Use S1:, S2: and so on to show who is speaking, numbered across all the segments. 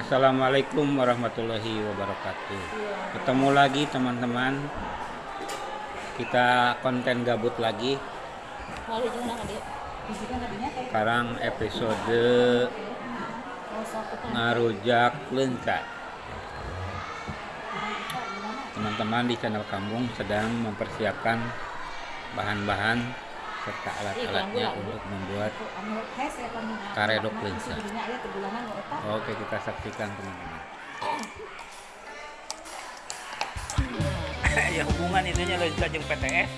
S1: Assalamualaikum warahmatullahi wabarakatuh. Ketemu lagi teman-teman. Kita konten gabut lagi.
S2: Dia.
S1: Sekarang episode ngarujak lencak. Teman-teman di channel Kampung sedang mempersiapkan bahan-bahan serta alat-alatnya untuk membuat karedok lensa. Oke, kita saksikan teman-teman. ya hubungan itunya lensa jeung PTS.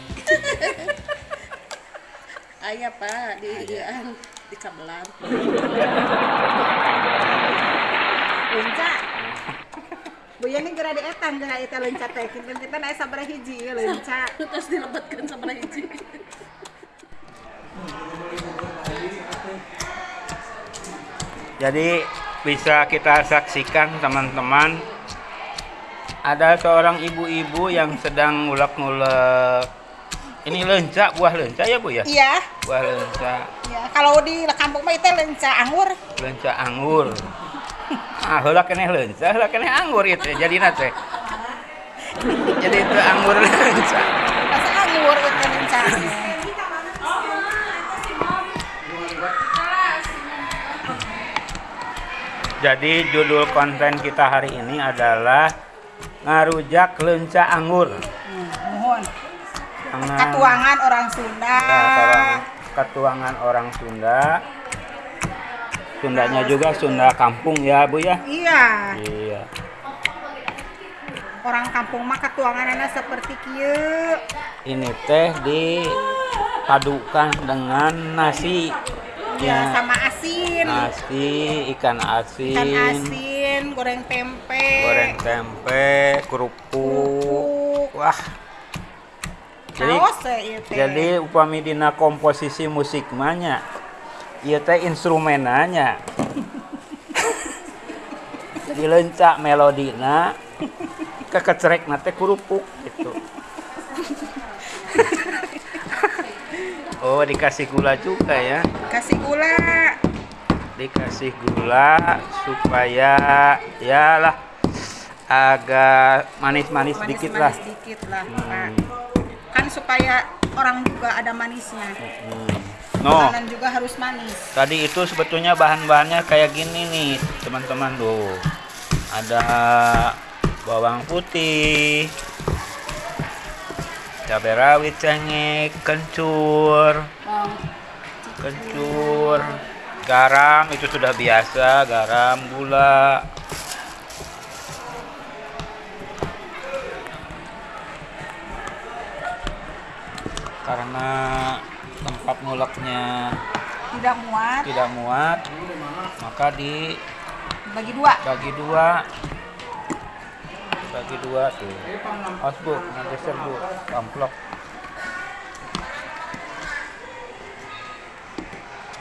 S2: Aya pak di dian di kabelan. Lenca. Buya ini geura dietang geura eta lenca teh. Kita naik sabaraha hiji ya lenca. Terus dilebetkeun sabaraha hiji.
S1: Jadi bisa kita saksikan teman-teman ada seorang ibu-ibu yang sedang ngulek-ngulek ini lenca buah lenca ya bu ya
S2: Iya.
S1: buah lenca
S2: Ya, kalau di kampung mah itu lenca anggur.
S1: lenca anggur ah heula keneh lenca heula keneh anggur itu jadi nate jadi itu anggur lenca
S2: anggur itu lenca.
S1: Jadi judul konten kita hari ini adalah ngarujak lenca anggur
S2: Hmm, mohon. Katuangan orang Sunda.
S1: Ya, ketuangan orang Sunda. Sundanya juga Sunda kampung ya, Bu ya?
S2: Iya.
S1: Iya.
S2: Orang kampung mah katuanganana seperti kieu.
S1: Ini teh dipadukan dengan nasi.
S2: Ya,
S1: Ya,
S2: sama.
S1: Nasi, ikan asin,
S2: Ikan asin, goreng tempe.
S1: goreng tempe, kerupuk.
S2: kerupuk.
S1: Wah. Jadi
S2: ieu teh.
S1: jadi upami dina komposisi musik manya ieu teh instrumenanya jadi lencak melodina kekecerek nate kerupuk gitu oh dikasih gula juga ya
S2: kasih gula.
S1: Dikasih gula supaya ya lah agak manis-manis dikit lah
S2: dikit lah, Pak.
S1: Hmm.
S2: Kan supaya orang juga ada manisnya.
S1: Hmm. no
S2: Makanan juga harus manis.
S1: Tadi itu sebetulnya bahan-bahannya kayak gini nih, teman-teman tuh. Ada bawang putih, cabai rawit cengek, kencur, kencur, garam itu sudah biasa, garam, gula. Karena tempat nguleknya
S2: tidak muat,
S1: tidak muat maka dibagi
S2: bagi dua.
S1: dua bagi dua tuh awas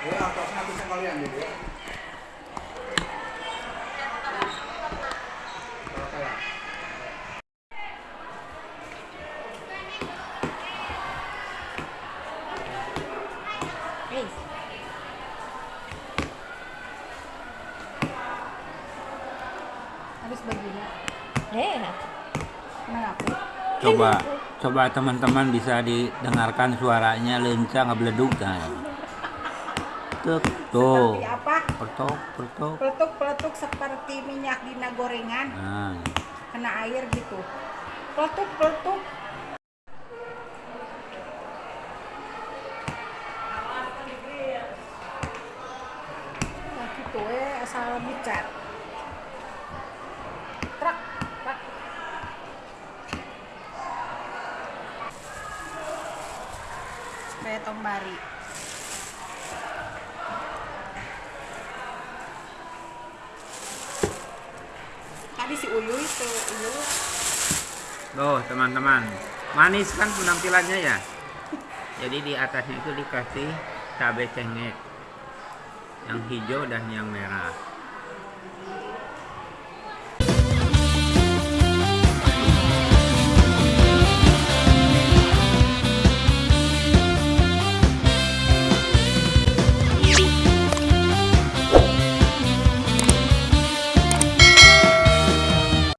S1: geser bu amplop
S2: Eh, Habis begini.
S3: Eh,
S2: Kenapa?
S1: coba coba teman-teman bisa didengarkan suaranya lencang ngebeleduk kan tuk tuh
S2: Seperti apa?
S1: pertok pertok
S2: Peletuk-peletuk seperti minyak dina gorengan
S1: nah
S2: kena air gitu. Peletuk-peletuk. Nah, gitu eh asal bicat. Trak, trak. Kayak tombari. Tadi si Uyu itu, Uyu.
S1: Tuh teman-teman. Manis kan penampilannya ya? Jadi di atasnya itu dikasih cabai cengek. Yang hijau dan yang merah